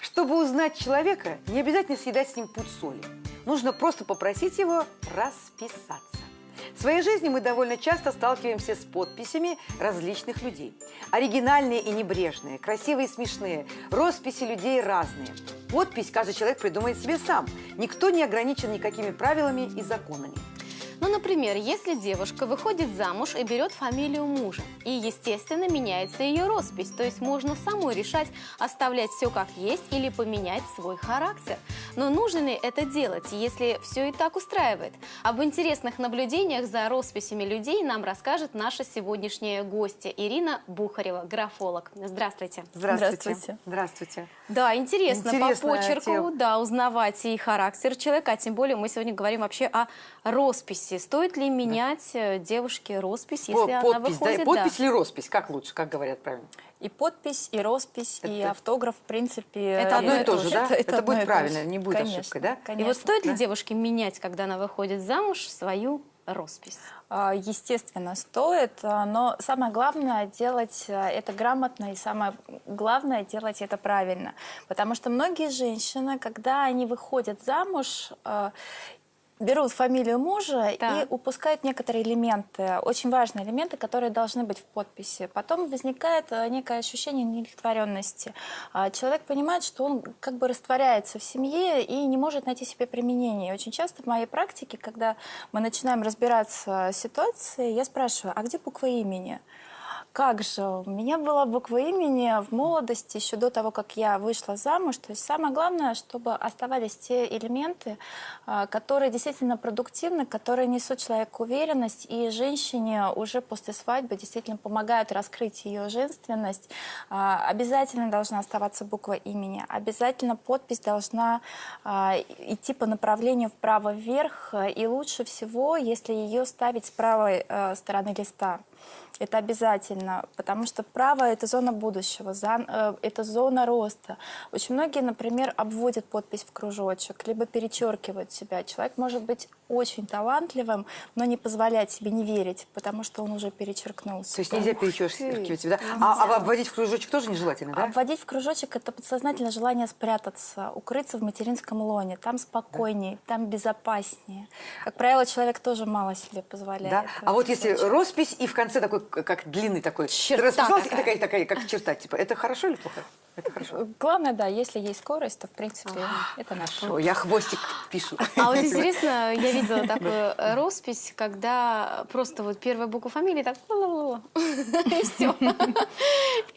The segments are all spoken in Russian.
Чтобы узнать человека, не обязательно съедать с ним пуд соли. Нужно просто попросить его расписаться. В своей жизни мы довольно часто сталкиваемся с подписями различных людей. Оригинальные и небрежные, красивые и смешные. Росписи людей разные. Подпись каждый человек придумает себе сам. Никто не ограничен никакими правилами и законами. Ну, например, если девушка выходит замуж и берет фамилию мужа, и, естественно, меняется ее роспись, то есть можно самой решать, оставлять все как есть или поменять свой характер. Но нужно ли это делать, если все и так устраивает? Об интересных наблюдениях за росписями людей нам расскажет наша сегодняшняя гостья Ирина Бухарева, графолог. Здравствуйте. Здравствуйте. Здравствуйте. Здравствуйте. Да, интересно по Интересная почерку, тема. да, узнавать и характер человека, а тем более мы сегодня говорим вообще о росписи. Стоит ли менять э, девушке роспись, если По- она подпись, да, выходит? подпись или роспись? Как лучше, как говорят правильно? И подпись, и роспись, и Это- автограф, в принципе. Это одно и то же, да? Это одно будет и то правильно, же. не будет Конечно, ошибкой, да? И вот И Конечно. вот стоит ли Да. девушке менять, когда она выходит замуж, свою роспись? А, Естественно, стоит, а, но самое главное делать это грамотно и самое главное делать это правильно. Потому что многие женщины, когда они выходят замуж, берут фамилию мужа и Так. упускают некоторые элементы, очень важные элементы, которые должны быть в подписи. Потом возникает а, некое ощущение неудовлетворенности. А, Человек понимает, что он как бы растворяется в семье и не может найти себе применение. И Очень часто в моей практике, когда мы начинаем разбираться с ситуацией, я спрашиваю, а где буква имени? Как же, у меня была буква имени в молодости, еще до того, как я вышла замуж. То есть самое главное, чтобы оставались те элементы, а, которые действительно продуктивны, которые несут человеку уверенность, и женщине уже после свадьбы действительно помогают раскрыть ее женственность. А, Обязательно должна оставаться буква имени, обязательно подпись должна а, идти по направлению вправо-вверх, и лучше всего, если ее ставить с правой э, стороны листа. Это обязательно, потому что право – это зона будущего, э, это зона роста. Очень многие, например, обводят подпись в кружочек, либо перечеркивают себя. Человек может быть очень талантливым, но не позволять себе не верить, потому что он уже перечеркнулся. То есть нельзя перечеркивать себя, да? А, а обводить в кружочек тоже нежелательно, да? Обводить в кружочек – это подсознательное желание спрятаться, укрыться в материнском лоне. Там спокойнее, там безопаснее. Как правило, человек тоже мало себе позволяет. Да? А вот если случае. роспись и в конце такой, как длинный такой, Черта расписалась, и такая. такая, такая, как черта, типа, это хорошо или плохо? Это хорошо. Главное, да, если есть скорость, то, в принципе, это наш Хорошо, я хвостик пишу. А вот интересно, я видела такую э, роспись, когда просто вот первая буква фамилии так и все.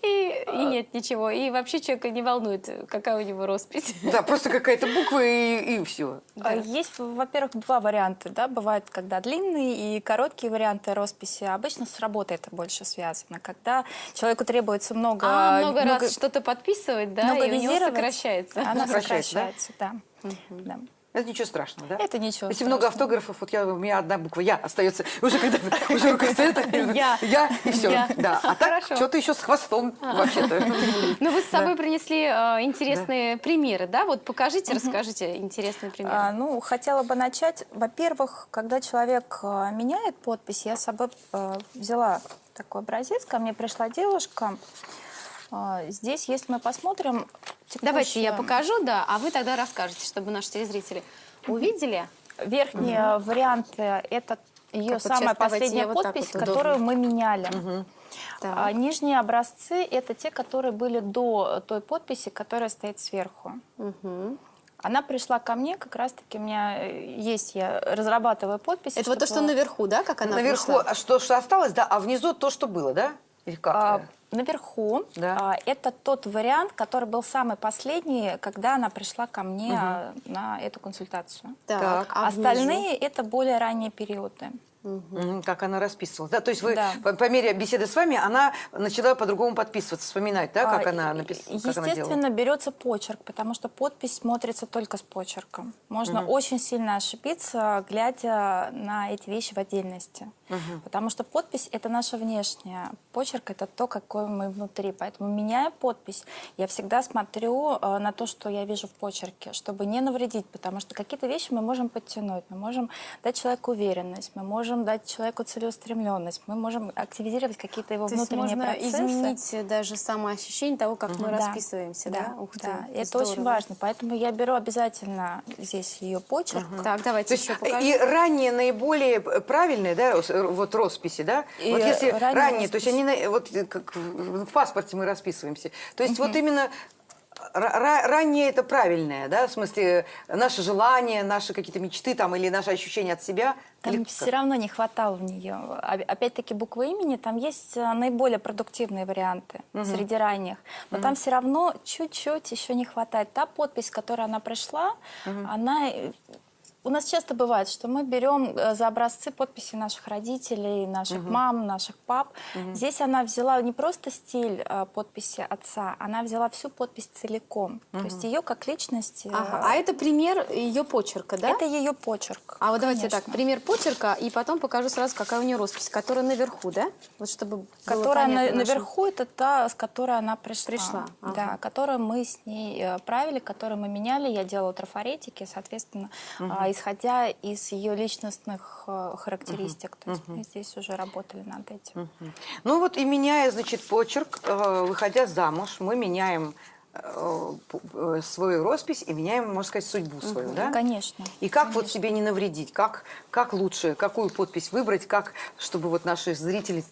И, и нет ничего. И вообще человека не волнует, какая у него роспись. Да, просто какая-то буква и, и все. А, Есть, во-первых, два варианта. Да? Бывают, когда длинные и короткие варианты росписи. Обычно с работой это больше связано. Когда человеку требуется много... А много раз что-то подписывать, да, много и у него сокращается. Она Сокращается, сокращается, да. Да. Это ничего страшного, да? Это ничего Если много страшного. автографов, вот я, у меня одна буква «Я» остается. Уже когда уже рука стоит, Я. я и все. Да. А так Хорошо. что-то еще с хвостом вообще-то. Ну, вы с собой принесли э, интересные примеры, да? Вот покажите, расскажите интересные примеры. А, ну, хотела бы начать. Во-первых, когда человек а, меняет подпись, я с собой а, взяла такой образец. Ко мне пришла девушка. А, здесь, если мы посмотрим... Давайте я текущую- покажу, да, а вы тогда расскажете, чтобы наши телезрители увидели. Верхние варианты – это ее Так, вот самая последняя вот так подпись, вот которую мы меняли. Так. А нижние образцы – это те, которые были до той подписи, которая стоит сверху. Мгм. Она пришла ко мне, как раз-таки у меня э, есть, я разрабатываю подписи. Это вот то, что наверху, да, как она Наверху пришла? а что, что осталось, да, а внизу то, что было, да? Или как? А, наверху Да. а, это тот вариант, который был самый последний, когда она пришла ко мне а, на эту консультацию. Так, а внизу? Остальные это более ранние периоды. Мгм, Как она расписывалась. Да, то есть вы Да. по, по мере беседы с вами она начала по-другому подписываться, вспоминать, да, как А, она написала, как она. Естественно, берется почерк, потому что подпись смотрится только с почерком. Можно очень сильно ошибиться, глядя на эти вещи в отдельности. Потому что подпись это наша внешняя, почерк это то, какой мы внутри. Поэтому меняя подпись, я всегда смотрю э, на то, что я вижу в почерке, чтобы не навредить, потому что какие-то вещи мы можем подтянуть, мы можем дать человеку уверенность, мы можем можем дать человеку целеустремленность, мы можем активизировать какие-то его То есть внутренние можно процессы. изменить даже самоощущение того, как мы Да, расписываемся, да? Ух ты, да. Это здорово. очень важно, поэтому я беру обязательно здесь ее почерк. Так, То давайте еще покажем. и ранние наиболее правильные, да, э, вот росписи, да? И вот если ранние ранние, то есть они, на- вот э, как в паспорте мы расписываемся. То есть вот именно раннее это правильное, да, в смысле э, наши желания, наши какие-то мечты там или наши ощущения от себя. Там Или все равно не хватало в нее. Опять-таки буква имени, там есть э, наиболее продуктивные варианты среди ранних. Но там все равно чуть-чуть еще не хватает. Та подпись, которая она пришла, она... У нас часто бывает, что мы берем э, за образцы подписи наших родителей, наших мам, наших пап. Здесь она взяла не просто стиль э, подписи отца, она взяла всю подпись целиком. То есть ее как личность... э, Ага, А это пример ее почерка, да? это ее почерк. А вот давайте конечно. так, пример почерка, и потом покажу сразу, какая у нее роспись, которая наверху, да? Вот чтобы Которая на- нашим- наверху, это та, с которой она пришла. Пришла, ага. Да, которую мы с ней правили, которую мы меняли. Я делала трафаретики, соответственно, а, исходя из ее личностных э, характеристик. То есть мы здесь уже работали над этим. Ну вот и меняя, значит, почерк, э, выходя замуж, мы меняем свою роспись и меняем, можно сказать, судьбу свою, да? Конечно. И как вот себе не навредить? Как, как лучше, какую подпись выбрать, как, чтобы вот наши зрители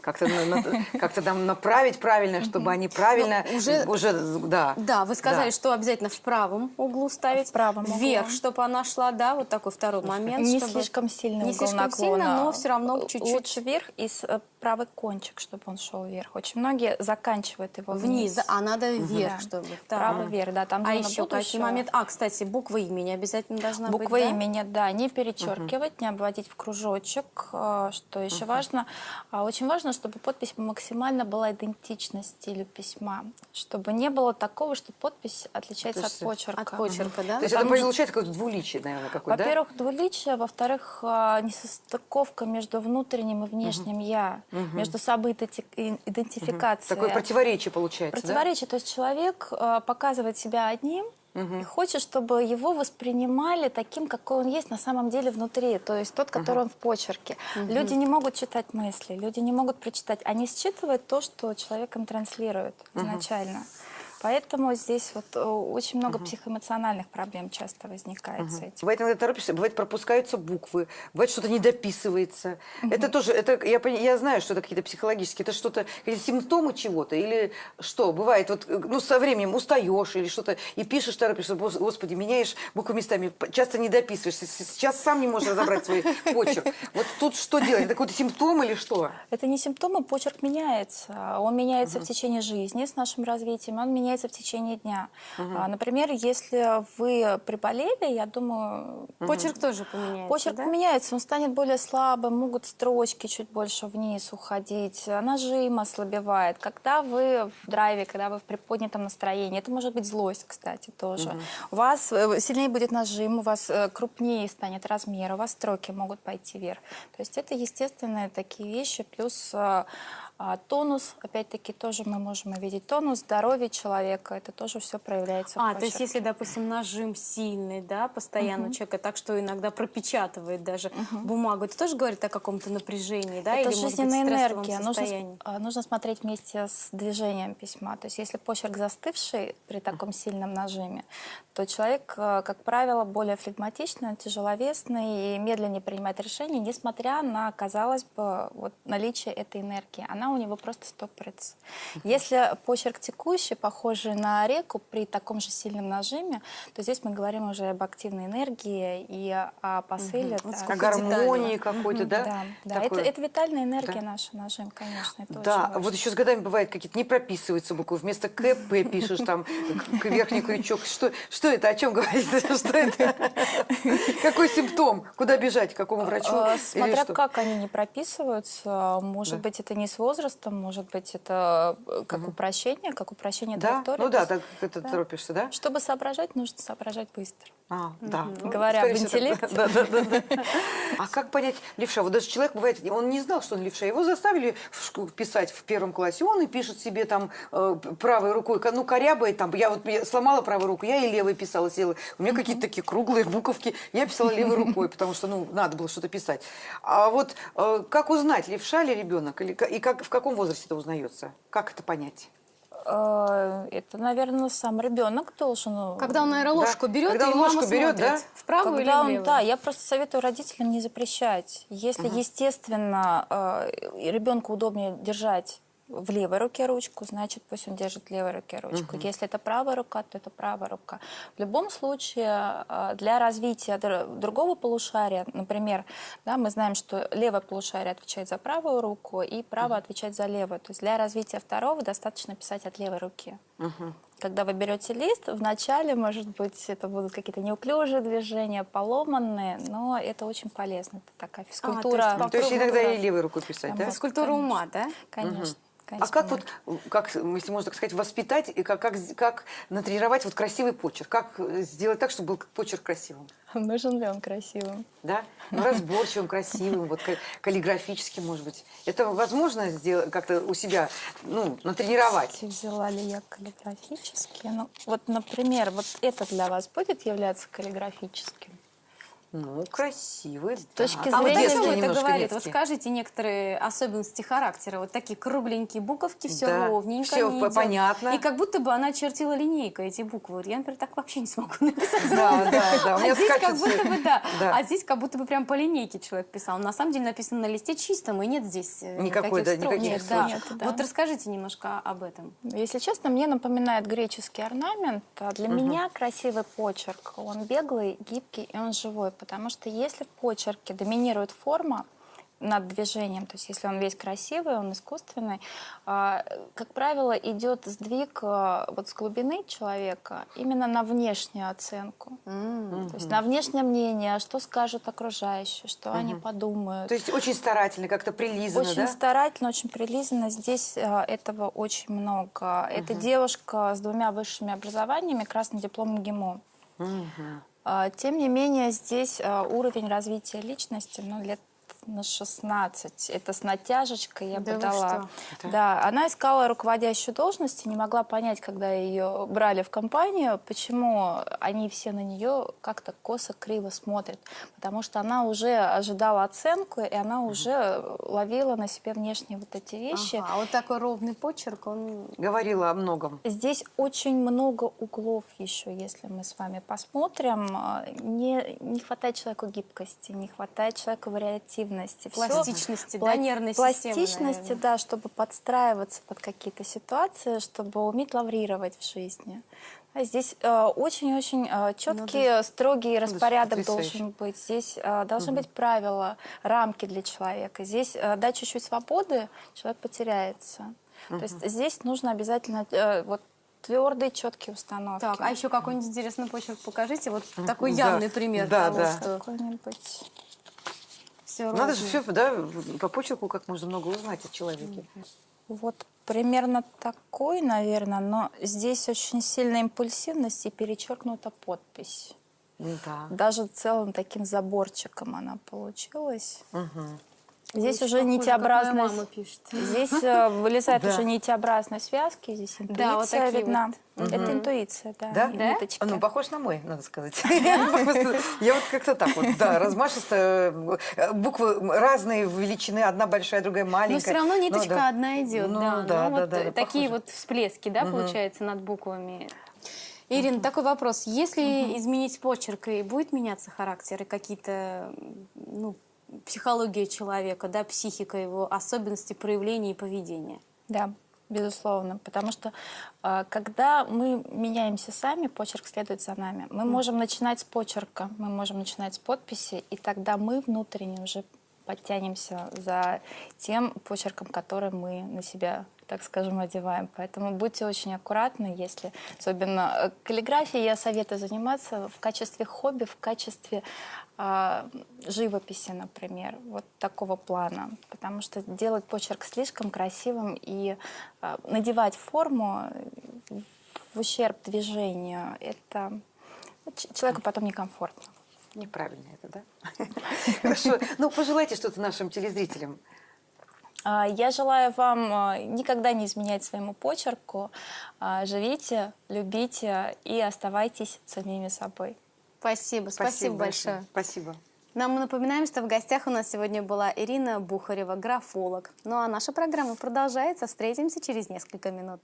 как-то как-то нам направить правильно, чтобы они правильно Ну, уже- уже, да. Да, вы сказали, Да. что обязательно в правом углу ставить. В правом углу. Вверх, чтобы она шла, да, вот такой второй момент. Не чтобы- слишком сильный Не слишком наклона. сильно, но все равно чуть-чуть. Лучше вверх и с, э, правый кончик, чтобы он шел вверх. Очень многие заканчивают его вниз. Вниз, а надо вверх, Да. чтобы. так. Правый вверх, да, там А еще будущего. моменты? А, кстати, буква имени обязательно должна Буква быть, да? имени, да, не перечеркивать, не обводить в кружочек. Э, Что еще важно? А, Очень важно, чтобы подпись максимально была идентична стилю письма, чтобы не было такого, что подпись отличается То от есть почерка. От почерка, да? То есть это получается какое-то двуличие, наверное, какое-то, да? Во-первых, двуличие, во-вторых, а, несостыковка между внутренним и внешним я, между собой иденти- и- идентификацией. Такое противоречие получается, Противоречие, то есть человек э, показывает себя одним и хочет, чтобы его воспринимали таким, какой он есть на самом деле внутри, то есть тот, который он в почерке. Люди не могут читать мысли, люди не могут прочитать, они считывают то, что человек им транслирует изначально. Поэтому здесь вот э, очень много психоэмоциональных проблем часто возникает с этим. Бывает, иногда торопишься, бывает, пропускаются буквы, бывает, что-то не дописывается. Это тоже, это, я, я знаю, что это какие-то психологические, это что-то, какие-то симптомы чего-то, или что, бывает, вот, э, ну, со временем устаешь или что-то, и пишешь, торопишься, «Бос- господи, меняешь буквы местами, часто не дописываешь, с- с- сейчас сам не можешь разобрать свой почерк. Вот тут что делать? Это какой-то симптом или что? Это не симптомы, почерк меняется. Он меняется в течение жизни с нашим развитием, он меняется в течение дня. А, Например, если вы приболели, я думаю, Почерк тоже поменяется, почерк да? поменяется, он станет более слабым, могут строчки чуть больше вниз уходить, а нажим ослабевает. Когда вы в драйве, когда вы в приподнятом настроении, это может быть злость, кстати, тоже. У вас э, сильнее будет нажим, у вас э, крупнее станет размер, у вас строки могут пойти вверх. То есть это естественные такие вещи, плюс э, а, тонус, опять-таки, тоже мы можем увидеть. Тонус здоровья человека, это тоже все проявляется А, то есть если, допустим, нажим сильный, да, постоянно у человека, так что иногда пропечатывает даже бумагу, это тоже говорит о каком-то напряжении, да, Это или, быть, жизненная стрессовом энергия. Нужно, состоянии? а, нужно смотреть вместе с движением письма. То есть если почерк застывший при таком сильном нажиме, то человек, э, как правило, более флегматичный, тяжеловесный и медленнее принимает решения, несмотря на, казалось бы, вот, наличие этой энергии. Она у него просто стопорится. Если почерк текущий, похожий на реку при таком же сильном нажиме, то здесь мы говорим уже об активной энергии и о посыле. Вот да. О гармонии какой-то, да? Да, да. Это, Такое. это витальная энергия Да. наша, нажим, конечно. Это Да, вот еще с годами бывает какие-то не прописываются буквы, вместо КП пишешь там верхний крючок. Что, что это, о чем говорит? Что это? Какой симптом? Куда бежать, к какому врачу? А, Смотря как они не прописываются, может быть, это не с возрастом, может быть, это э, как упрощение, как упрощение Да, траектории. ну да, так это да. торопишься, да? Чтобы соображать, нужно соображать быстро. А, да. Ну, Говоря об интеллекте. Да, да, да, да. А как понять левша? Вот даже человек бывает, он не знал, что он левша. Его заставили писать в первом классе. Он и пишет себе там э, правой рукой, ко- ну, корябает там. Я вот я сломала правую руку, я и левой писала, села. У меня какие-то такие круглые буковки. Я писала левой рукой, потому что, ну, надо было что-то писать. А вот э, как узнать, левша ли ребенок? Или, и как, в каком возрасте это узнается? Как это понять? Э, Это, наверное, сам ребенок должен. э, Когда он, наверное, ложку Да. берет, Когда и он мама ложку берет, смотрит, да? вправо Когда или он, влево. да, я просто советую родителям не запрещать. Если, естественно, э, ребенку удобнее держать в левой руке ручку, значит, пусть он держит в левой руке ручку. Если это правая рука, то это правая рука. В любом случае, э, для развития др- другого полушария, например, да, мы знаем, что левое полушарие отвечает за правую руку, и правое отвечает за левую. То есть для развития второго достаточно писать от левой руки. Когда вы берете лист, вначале, может быть, это будут какие-то неуклюжие движения, поломанные, но это очень полезно. Это такая физкультура. есть То есть иногда Да. и левой рукой писать, да? Физкультура ума, да? Конечно. А конечно, как вот, можно. как, если можно так сказать, воспитать и как, как, как натренировать вот красивый почерк? Как сделать так, чтобы был почерк красивым? Нужен ли он красивым? Да? Ну, разборчивым, красивым, вот ка- каллиграфическим, может быть. Это возможно сделать как-то у себя, ну, натренировать? Взяла ли я каллиграфические? Ну, вот, например, вот это для вас будет являться каллиграфическим? Ну, красивый, С точки А вот о зрения чем это говорит? Вот детский. скажите некоторые особенности характера. Вот такие кругленькие буковки, все Да, ровненько. всё не понятно. И как будто бы она чертила линейкой эти буквы. Вот я, например, так вообще не смогу написать. Да, да, да. А здесь как скачет всё. будто бы, да. Да. А здесь как будто бы прям по линейке человек писал. На самом деле написано на листе чистом, и нет здесь э, Никакой, никаких да, строк. никаких Нет, да. Нет, да. Вот расскажите немножко об этом. Если честно, мне напоминает греческий орнамент. А Для меня красивый почерк, он беглый, гибкий и он живой. Потому что если в почерке доминирует форма над движением, то есть если он весь красивый, он искусственный, а, как правило, идет сдвиг а, вот с глубины человека именно на внешнюю оценку. То есть на внешнее мнение, что скажут окружающие, что они подумают. То есть очень старательно, как-то прилизано, Очень да? старательно, очень прилизанно. Здесь э, этого очень много. Это девушка с двумя высшими образованиями, красным дипломом ГИМО. А, Тем не менее, здесь э, уровень развития личности ну, лет на 16. Это с натяжечкой я Да дала. что? Да, она искала руководящую должность и не могла понять, когда ее брали в компанию, почему они все на нее как-то косо, криво смотрят. Потому что она уже ожидала оценку, и она уже ловила на себе внешние вот эти вещи. Ага, а вот такой ровный почерк, он... Говорила о многом. Здесь очень много углов еще, если мы с вами посмотрим. Не, не хватает человеку гибкости, не хватает человеку вариативности. Всё- Пластичности, да, нервной системы, Пластичности, наверное. да, чтобы подстраиваться под какие-то ситуации, чтобы уметь лаврировать в жизни. А Здесь э, очень-очень э, четкий, строгий распорядок потрясающе. должен быть. Здесь э, должны быть правила, рамки для человека. Здесь э, дать чуть-чуть свободы, человек потеряется. То есть здесь нужно обязательно э, вот твердые, четкие установки. Так, а еще какой-нибудь интересный почерк покажите. Вот такой Да. явный пример Да, того, да. что Какой-нибудь. Все Надо же все, да, по почерку как можно много узнать о человеке. Вот примерно такой, наверное, но здесь очень сильная импульсивность и перечеркнута подпись. Да. Даже целым таким заборчиком она получилась. Мгм. Здесь Очень уже похоже, нитеобразная... мама пишет. Здесь э, вылезают Да. уже нитеобразные связки, здесь интуиция Да, вот такие видна. вот. Это интуиция, да. Да? Да? А, Ну, похож на мой, надо сказать. Я вот как-то так вот, да, размашисто. э, Буквы величины, величины, одна большая, другая маленькая. Но все равно Ну, ниточка да. одна идет, Ну, да. Ну, да, такие вот всплески, да, получается, над буквами. Ирина, такой вопрос. Если изменить почерк, и будет меняться характер и какие-то, ну, психология человека, да, психика его, особенности проявления и поведения? Да, безусловно. Потому что э, когда мы меняемся сами, почерк следует за нами. Мы можем начинать с почерка, мы можем начинать с подписи, и тогда мы внутренне уже подтянемся за тем почерком, который мы на себя так скажем, одеваем. Поэтому будьте очень аккуратны, если особенно э, каллиграфией я советую заниматься в качестве хобби, в качестве а, живописи, например, вот такого плана. Потому что делать почерк слишком красивым и а, надевать форму в ущерб движению, это Ч- Человеку потом некомфортно. Неправильно это, да? Хорошо. Ну, пожелайте что-то нашим телезрителям. А, Я желаю вам а, никогда не изменять своему почерку. А, Живите, любите и оставайтесь самими собой. Спасибо, спасибо, большое. Спасибо. Нам мы напоминаем, что в гостях у нас сегодня была Ирина Бухарева, графолог. Ну а наша программа продолжается. Встретимся через несколько минут.